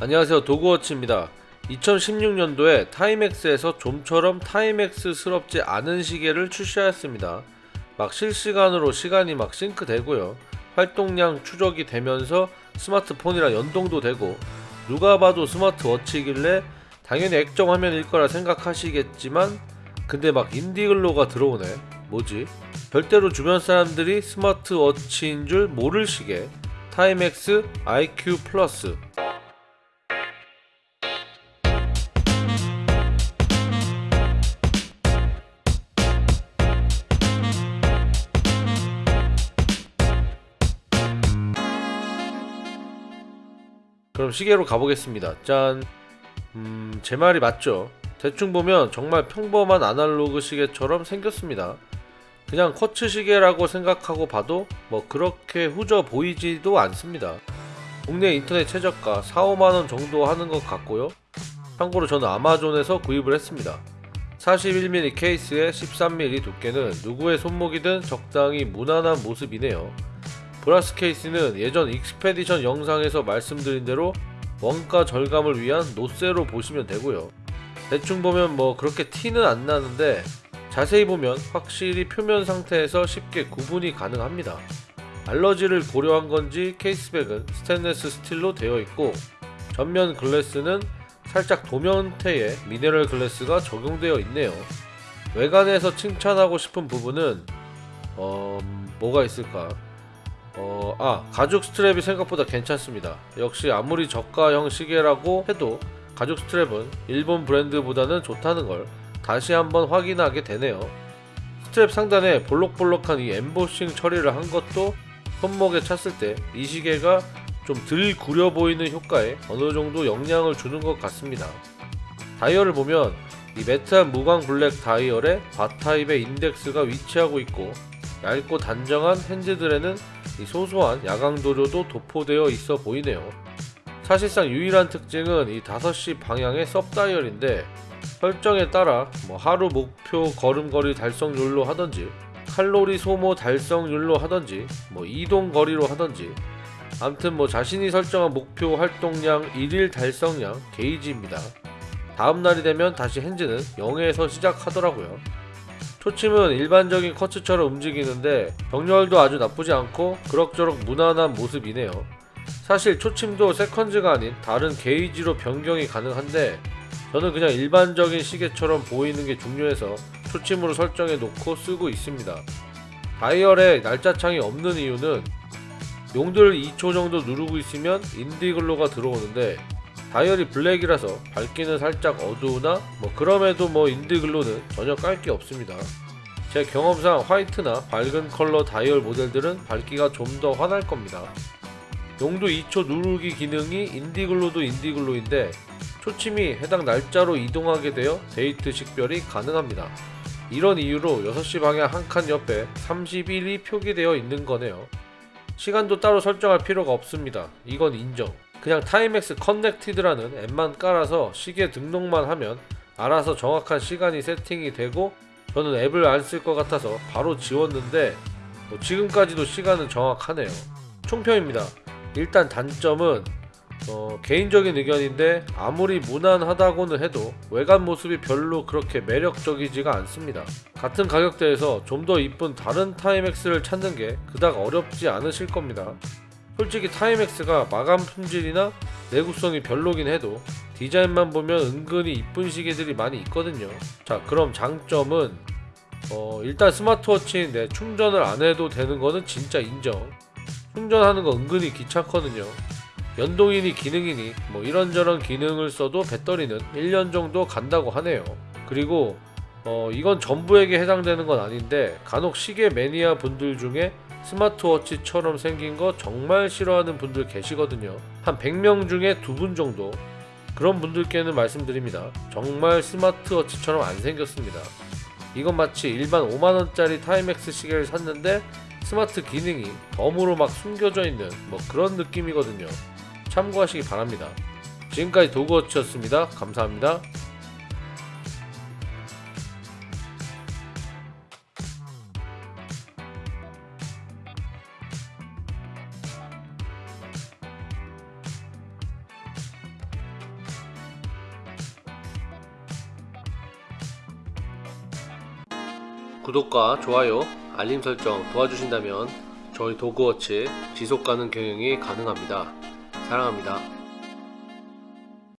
안녕하세요. 도그워치입니다. 2016년도에 타이맥스에서 좀처럼 타이맥스스럽지 않은 시계를 출시하였습니다. 막 실시간으로 시간이 막 싱크되고요. 활동량 추적이 되면서 스마트폰이랑 연동도 되고 누가 봐도 스마트워치이길래 당연히 액정 화면일 거라 생각하시겠지만 근데 막 인디글로가 들어오네. 뭐지? 별대로 주변 사람들이 스마트워치인 줄 모를 시계. 타이맥스 IQ 플러스 그럼 시계로 가보겠습니다. 짠. 음, 제 말이 맞죠? 대충 보면 정말 평범한 아날로그 시계처럼 생겼습니다. 그냥 쿼츠 시계라고 생각하고 봐도 뭐 그렇게 후져 보이지도 않습니다. 국내 인터넷 최저가 4, 5만원 정도 하는 것 같고요. 참고로 저는 아마존에서 구입을 했습니다. 41mm 케이스에 13mm 두께는 누구의 손목이든 적당히 무난한 모습이네요. brass 케이스는 예전 Expedition 영상에서 말씀드린 대로 원가 절감을 위한 요소로 보시면 되고요. 대충 보면 뭐 그렇게 티는 안 나는데 자세히 보면 확실히 표면 상태에서 쉽게 구분이 가능합니다. 알러지를 고려한 건지 케이스백은 스테인레스 스틸로 되어 있고 전면 글래스는 살짝 도면태에 미네랄 글래스가 적용되어 있네요. 외관에서 칭찬하고 싶은 부분은 어... 뭐가 있을까? 어, 아, 가죽 스트랩이 생각보다 괜찮습니다. 역시 아무리 저가형 시계라고 해도 가죽 스트랩은 일본 브랜드보다는 좋다는 걸 다시 한번 확인하게 되네요. 스트랩 상단에 볼록볼록한 이 엠보싱 처리를 한 것도 손목에 찼을 때 이 시계가 좀 덜 구려 보이는 효과에 어느 정도 영향을 주는 것 같습니다. 다이얼을 보면 이 matte한 무광 블랙 다이얼에 bar type의 인덱스가 위치하고 있고 얇고 단정한 hands들에는 이 소소한 야광 도료도 도포되어 있어 보이네요. 사실상 유일한 특징은 이 5시 방향의 섭다이얼인데 설정에 따라 뭐 하루 목표 걸음거리 달성률로 하던지 칼로리 소모 달성률로 하던지 뭐 이동 거리로 하던지 암튼 뭐 자신이 설정한 목표 활동량 1일 달성량 게이지입니다. 다음날이 되면 다시 핸즈는 0에서 시작하더라고요. 초침은 일반적인 커츠처럼 움직이는데 정렬도 아주 나쁘지 않고 그럭저럭 무난한 모습이네요. 사실 초침도 seconds가 아닌 다른 게이지로 변경이 가능한데 저는 그냥 일반적인 시계처럼 보이는 게 중요해서 초침으로 설정해 놓고 쓰고 있습니다. 다이얼에 날짜창이 없는 이유는 용두를 2초 정도 누르고 있으면 Indiglo가 들어오는데 다이얼이 블랙이라서 밝기는 살짝 어두우나 뭐 그럼에도 뭐 Indiglo는 전혀 깔 게 없습니다. 제 경험상 화이트나 밝은 컬러 다이얼 모델들은 밝기가 좀 더 환할 겁니다. 용두 2초 누르기 기능이 Indiglo도 Indiglo인데 초침이 해당 날짜로 이동하게 되어 데이트 식별이 가능합니다. 이런 이유로 6시 방향 한 칸 옆에 31이 표기되어 있는 거네요. 시간도 따로 설정할 필요가 없습니다. 이건 인정. 그냥 Timex Connected라는 앱만 깔아서 시계 등록만 하면 알아서 정확한 시간이 세팅이 되고 저는 앱을 안 쓸 것 같아서 바로 지웠는데 뭐 지금까지도 시간은 정확하네요. 총평입니다. 일단 단점은 어, 개인적인 의견인데 아무리 무난하다고는 해도 외관 모습이 별로 그렇게 매력적이지가 않습니다. 같은 가격대에서 좀 더 이쁜 다른 Timex를 찾는 게 그닥 어렵지 않으실 겁니다. 솔직히 Timex가 마감 품질이나 내구성이 별로긴 해도 디자인만 보면 은근히 이쁜 시계들이 많이 있거든요. 자 그럼 장점은 어, 일단 스마트워치인데 충전을 안 해도 되는 거는 진짜 인정. 충전하는 거 은근히 귀찮거든요. 연동이니 기능이니 뭐 이런저런 기능을 써도 배터리는 1년 정도 간다고 하네요. 그리고 어, 이건 전부에게 해당되는 건 아닌데 간혹 시계 매니아 분들 중에 스마트워치처럼 생긴 거 정말 싫어하는 분들 계시거든요. 한 100명 중에 2분 정도. 그런 분들께는 말씀드립니다. 정말 스마트워치처럼 안 생겼습니다. 이건 마치 일반 5만원짜리 Timex 시계를 샀는데 스마트 기능이 덤으로 막 숨겨져 있는 뭐 그런 느낌이거든요. 참고하시기 바랍니다. 지금까지 도그워치였습니다. 감사합니다. 구독과 좋아요, 알림 설정 도와주신다면 저희 도그워치 지속 가능 경영이 가능합니다. 사랑합니다.